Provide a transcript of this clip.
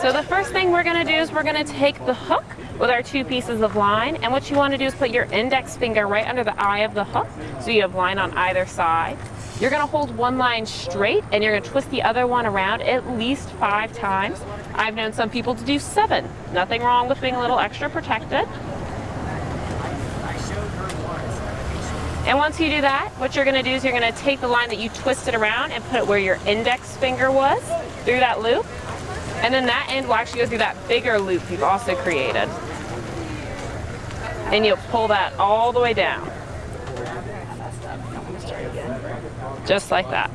So the first thing we're gonna do is we're gonna take the hook with our two pieces of line and what you wanna do is put your index finger right under the eye of the hook so you have line on either side. You're gonna hold one line straight and you're gonna twist the other one around at least five times. I've known some people to do seven. Nothing wrong with being a little extra protected. And once you do that, what you're gonna do is you're gonna take the line that you twisted around and put it where your index finger was through that loop. And then that end will actually go through that bigger loop you've also created. And you'll pull that all the way down. Just like that.